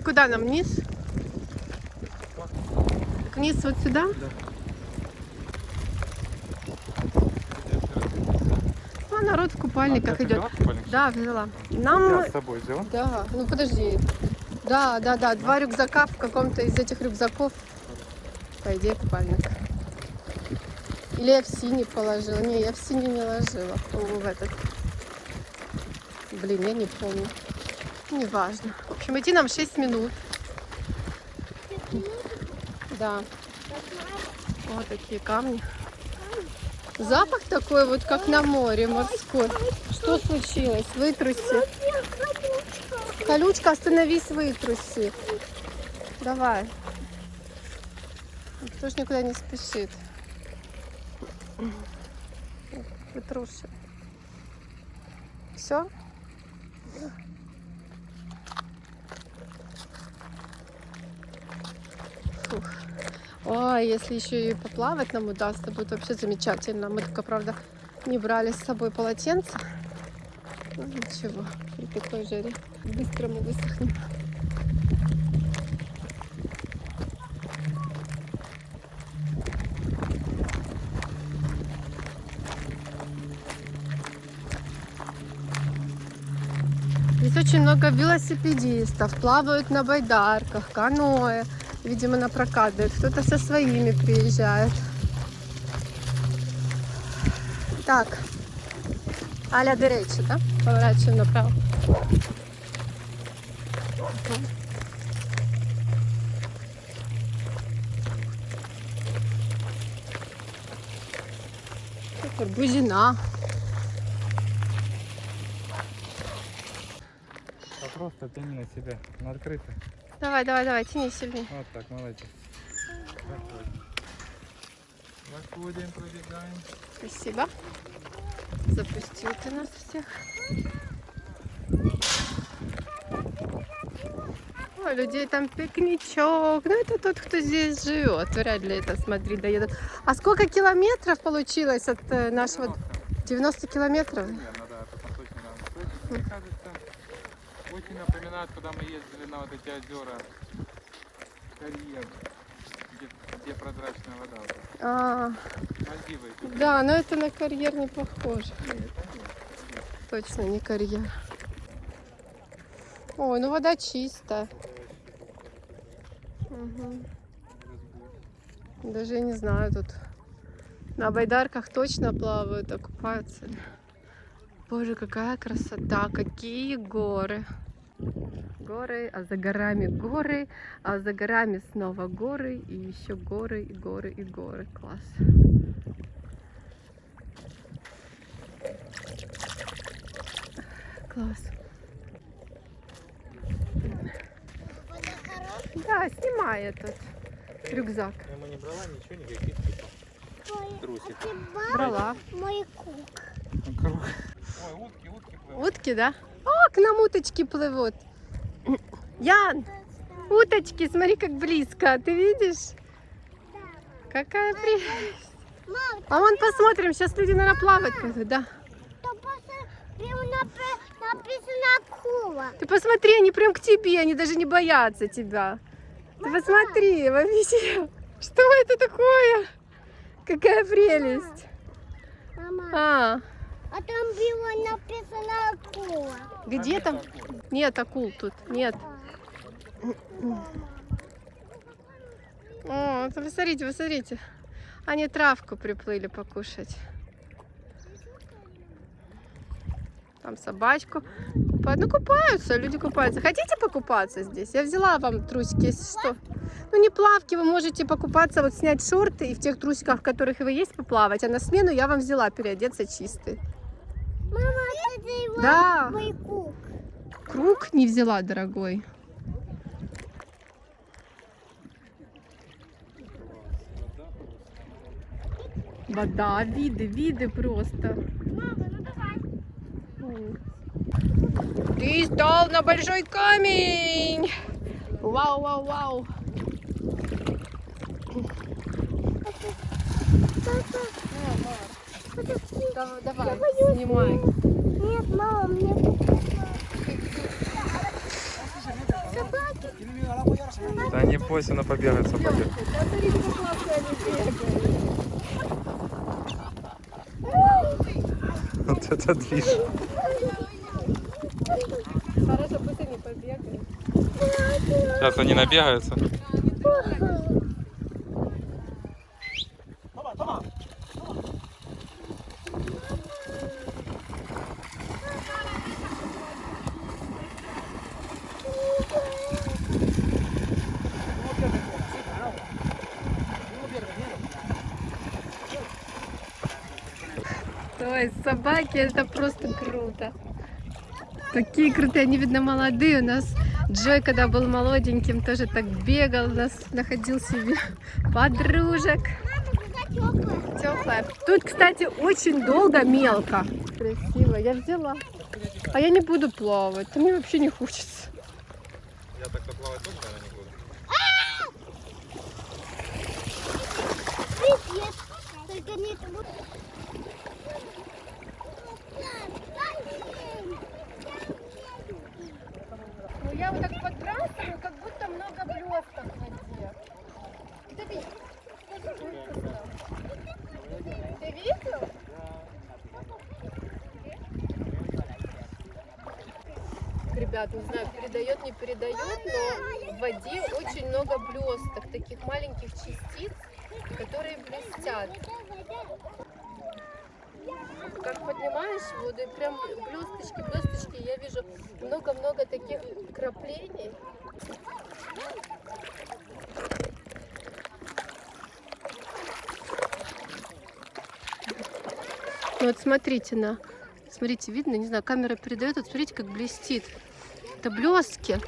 И куда нам вниз? Так вниз вот сюда? Ну, народ в купальниках А, идет. купальник? Да, взяла. Нам... Я с собой взяла. Да, ну подожди. Да, да, да, два рюкзака в каком-то из этих рюкзаков. По идее, купальник. Или я в синий положила. Не, я в синий не ложила. По-моему, в этот. Блин, я не помню. Неважно. В общем, идти нам 6 минут. Да. Вот такие камни. Запах такой вот, как на море морской. Что случилось? Вытруси. Колючка, остановись, вытруси. Давай. Никто ж никуда не спешит. Вытруши. Все? Фух. Ой, если еще и поплавать нам удастся, будет вообще замечательно. Мы только, правда, не брали с собой полотенце. Ну, ничего, при такой жаре быстро мы высохнем. Здесь очень много велосипедистов, плавают на байдарках, каноэ. Видимо, на прокат. Кто-то со своими приезжает. Так. Аля до речи, да? Поворачиваем направо. Бузина. А просто тяни на себя. На открыто. Давай, давай, давай, тяни сильнее. Вот так, молодец. Заходим. Заходим, пробегаем. Спасибо. Запустил ты нас всех. Ой, людей там пикничок. Ну, это тот, кто здесь живет. Вряд ли это, смотри, доедут. А сколько километров получилось от э, нашего... 90 километров? Примерно, да, потом точно надо. То есть, мне кажется, очень напоминает, когда мы ездили на вот эти озера карьер, где, где прозрачная вода. вот эта. А, Мальдивы. да, но это на карьер не похоже. Не, это нет. Точно не карьер. Ой, ну вода чистая. Мгм. Даже не знаю тут. На байдарках точно плавают, а купаются. ли? Боже, какая красота, какие горы. Горы, а за горами горы, а за горами снова горы, и еще горы, и горы, и горы. Класс. Класс. Да, снимай этот рюкзак. Ему не брала ничего, никаких типа трусиков. Брала. Мой кук. Круг. Ой, утки, утки плывут. Утки, да? О, к нам уточки плывут. Ян, уточки, смотри, как близко. Ты видишь? Какая прелесть. А вон посмотрим, сейчас люди, наверное, плавать пойдут, да? Ты посмотри, они прям к тебе, они даже не боятся тебя. Ты посмотри, вообще. Что это такое? Какая прелесть. Мама, А, а там было написано акула. Где там? нет акул. Нет акул тут, нет. О, посмотрите, посмотрите. Они травку приплыли покушать. Там собачку. Ну, купаются, люди купаются. Хотите покупаться здесь? Я взяла вам трусики, если что. Ну, не плавки, вы можете покупаться, вот снять шорты и в тех трусиках, в которых вы есть, поплавать. А на смену я вам взяла переодеться чистый. Мама, это его Да, мой кук. круг не взяла, дорогой. Вода, виды, виды просто. Ты стал на большой камень. Вау, вау, вау. Да- Давай, снимай. Нет, мама, мне. Да не бойся, она побегает собаки. Вот это движ. Хорошо, пусть они побегают. Сейчас они набегаются. Ой, собаки, это просто круто. Такие крутые, они, видно, молодые. У нас Джой, когда был молоденьким, тоже так бегал, у нас находил себе подружек. Теплая. Тут, кстати, очень долго мелко. Красиво. Я взяла. А я не буду плавать. Мне вообще не хочется. Я так-то плавать тоже, наверное, не буду. Привет. Только не тут. Ну я вот так подбрасываю, как будто много блесток в воде. Ты видишь? Ты видел? Ребят, не знаю, передает, не передает, но в воде очень много блесток, таких маленьких частиц, которые блестят. Как воду, и прям блесточки, блесточки, я вижу много-много таких краплений. Ну Вот смотрите на, смотрите, видно, не знаю, камера передает, вот смотрите, как блестит. Это блестки.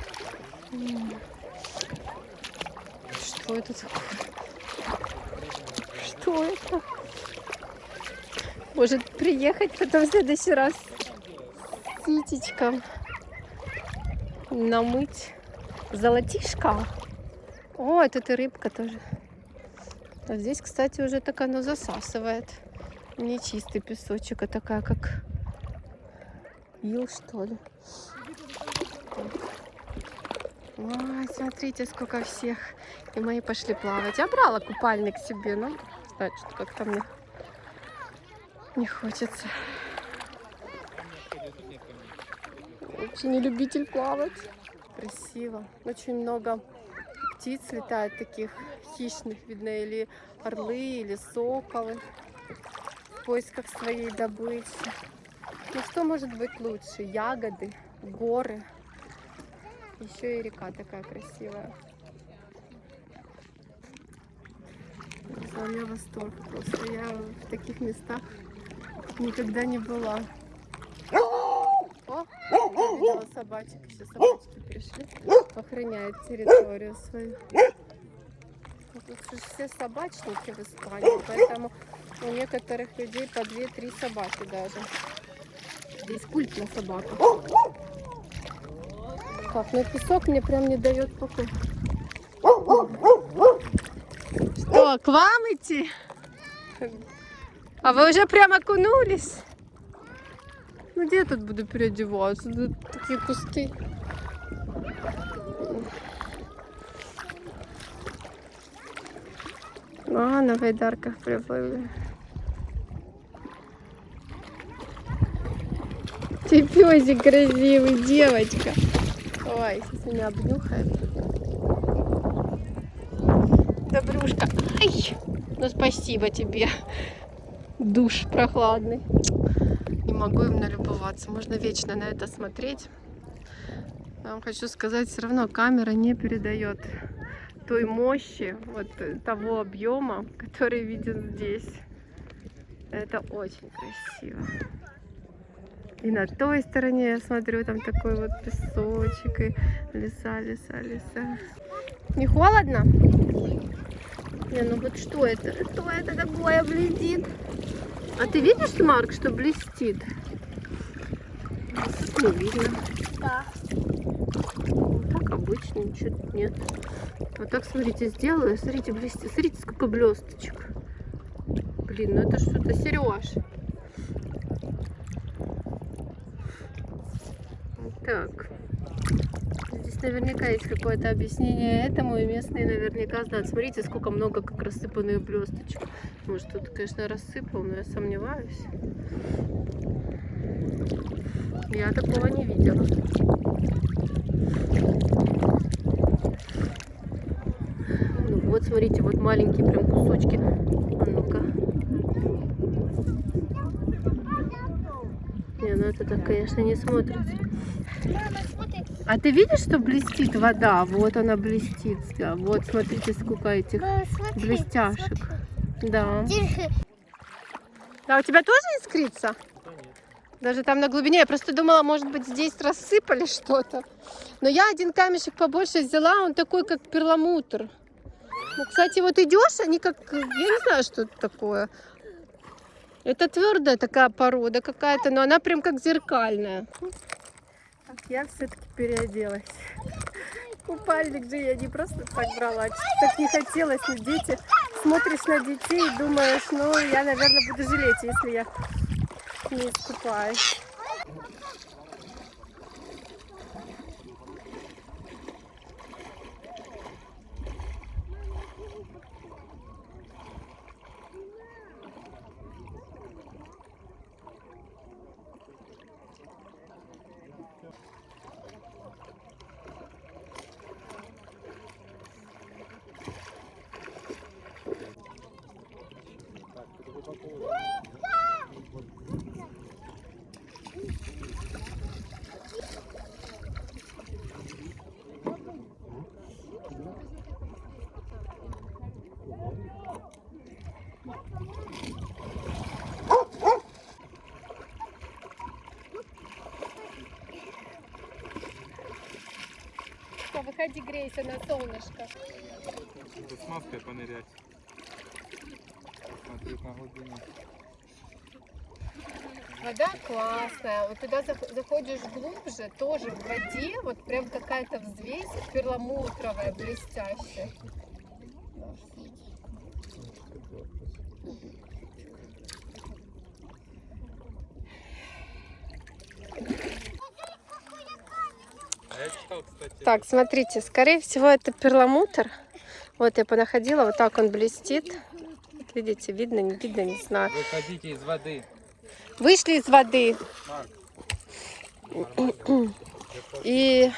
Что это такое? Что это? Может приехать потом в следующий раз Ситечком намыть золотишко. О, это и рыбка тоже. А здесь, кстати, уже так оно засасывает. Не чистый песочек, а такая как ил, что ли. Ой, смотрите, сколько всех. И мои пошли плавать. Я брала купальник себе, знаете, что как-то мне не хочется. Вообще не любитель плавать. Красиво. Очень много птиц летает таких хищных, видно, или орлы, или соколы в поисках своей добычи. Ну что может быть лучше? Ягоды, горы. Еще и река такая красивая. У меня восторг просто. Я в таких местах никогда не была. О, видела собачек. Еще собачки пришли. Охраняют территорию свою. Ну, Тут же все собачники в Испании, поэтому у некоторых людей по 2-3 собаки даже. Здесь культ на собаках. Так, ну песок мне прям не дает покоя. Что, к вам идти? А вы уже прям окунулись? Ну где я тут буду переодеваться? Тут такие кусты. А, на байдарках приплыли. Ты песик красивый, девочка. Ой, сейчас меня обнюхает. Добрюшка. Ай! Ну спасибо тебе. Душ прохладный. Не могу им налюбоваться. Можно вечно на это смотреть. Я вам хочу сказать, все равно камера не передает той мощи, вот э, того объема, который виден здесь. Это очень красиво. И на той стороне я смотрю, там такой вот песочек и леса, леса, леса. Не холодно? Не, ну вот что это? Что это такое блестит? А ты видишь, Марк, что блестит? Не видно. Да. Так обычно, ничего тут нет. Вот так, смотрите, сделаю. Смотрите, блестит. Смотрите, сколько блесточек. Блин, ну это что-то, Сереж. Так. Наверняка есть какое-то объяснение этому, и местные наверняка знают. Смотрите, сколько много как рассыпанных блесточек. Может, тут, конечно, рассыпал, но я сомневаюсь. Я такого не видела. Ну вот, смотрите, вот маленькие прям кусочки. А ну-ка. Не, ну это так, конечно, не смотрится. Смотри. А ты видишь, что блестит вода? Вот она блестит. Да, Вот, смотрите, сколько этих Мама, смотри. блестяшек. Да. Держи. А у тебя тоже искрится? Даже там на глубине. Я просто думала, может быть, здесь рассыпали что-то. Но я один камешек побольше взяла, он такой, как перламутр. Ну, кстати, вот идешь, они как... Я не знаю, что это такое. Это твердая такая порода какая-то, но она прям как зеркальная. Я все-таки переоделась. Купальник же я не просто так брала, что так не хотелось, но дети. Смотришь на детей и думаешь, ну, я, наверное, буду жалеть, если я не искупаюсь. Выходи, грейся на солнышко. Тут с маской понырять. Смотреть на глубину. Вода классная. Вот туда зах- заходишь глубже, тоже в воде, вот прям какая-то взвесь перламутровая, блестящая. Читал, Так, смотрите, скорее всего это перламутр. Вот я понаходила, вот так он блестит. Вот видите, видно, не видно, не знаю. выходите из воды. Вышли из воды. И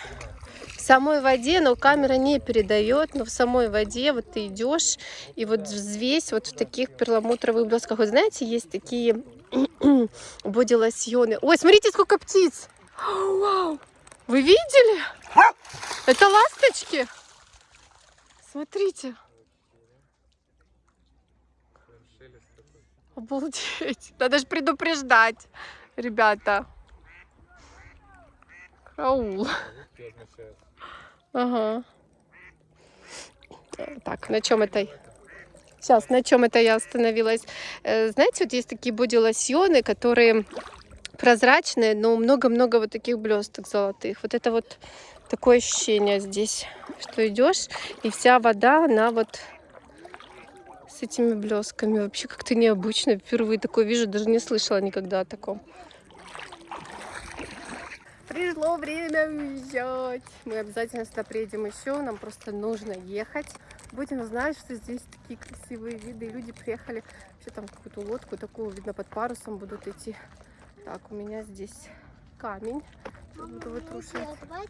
в самой воде, но камера не передает, но в самой воде вот ты идешь, и вот взвесь вот в таких перламутровых блесках. Вот знаете, есть такие боди-лосьоны. Ой, смотрите, сколько птиц! Вау! Вы видели? Это ласточки? Смотрите. Обалдеть. Надо же предупреждать, ребята. Караул. Ага. Так, на чем это? Сейчас, на чем это я остановилась? Э, Знаете, вот есть такие боди-лосьоны, которые прозрачные, но много-много вот таких блесток золотых. Вот это вот такое ощущение здесь, что идешь, и вся вода, она вот с этими блесками. Вообще как-то необычно. Впервые такое вижу, даже не слышала никогда о таком. Пришло время уезжать. Мы обязательно сюда приедем еще. Нам просто нужно ехать. Будем знать, что здесь такие красивые виды. И люди приехали. Вообще там какую-то лодку такую, видно, под парусом будут идти. Так, у меня здесь камень. Буду вытрушивать. Макс?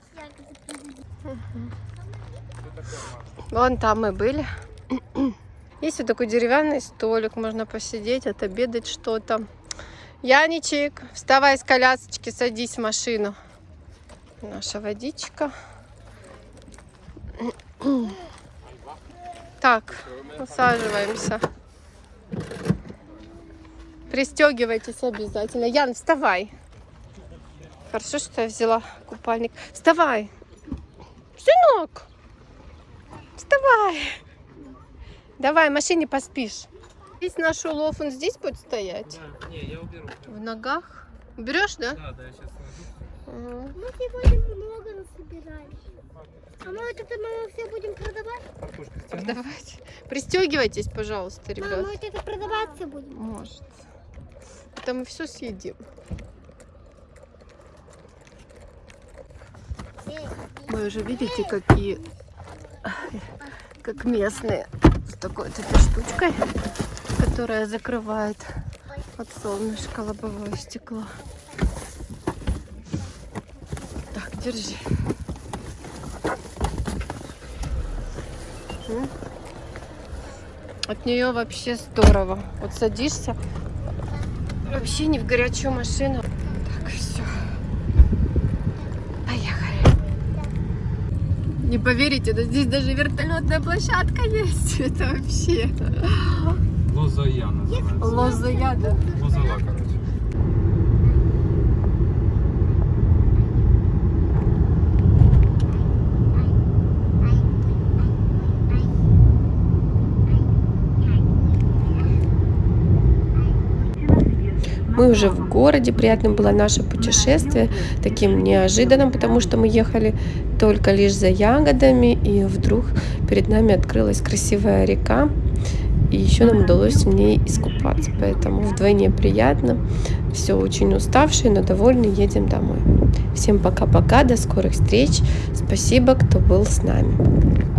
Вон там мы были. Есть вот такой деревянный столик, можно посидеть, отобедать что-то. Яничек, вставай с колясочки, садись в машину. Наша водичка. Так, усаживаемся. Пристегивайтесь обязательно. Ян, вставай. Хорошо, что я взяла купальник. Вставай. Сынок. Вставай. Давай, в машине поспишь. Здесь наш улов, он здесь будет стоять? Да, не, я уберу. В ногах? Берешь, да? Да, да, я сейчас. Ага. Мы сегодня много насобирали. А мы вот это мы все будем продавать? Давайте. Пристегивайтесь, пожалуйста, Мама, ребят. мы вот это продаваться будем. Может. Это мы все съедим. Мы уже видите, какие, как местные, с такой вот этой штучкой, которая закрывает от солнышка лобовое стекло. Так, держи. От нее вообще здорово. Вот садишься, вообще не в горячую машину. Так, все. Поехали. Не поверите, но здесь даже вертолетная площадка есть. Это вообще Лозая называется. лозая, да? Лозала, Мы уже в городе, приятным было наше путешествие, таким неожиданным, потому что мы ехали только лишь за ягодами, и вдруг перед нами открылась красивая река, и еще нам удалось в ней искупаться, поэтому вдвойне приятно. Все очень уставшие, но довольны, едем домой. Всем пока-пока, до скорых встреч. Спасибо, кто был с нами.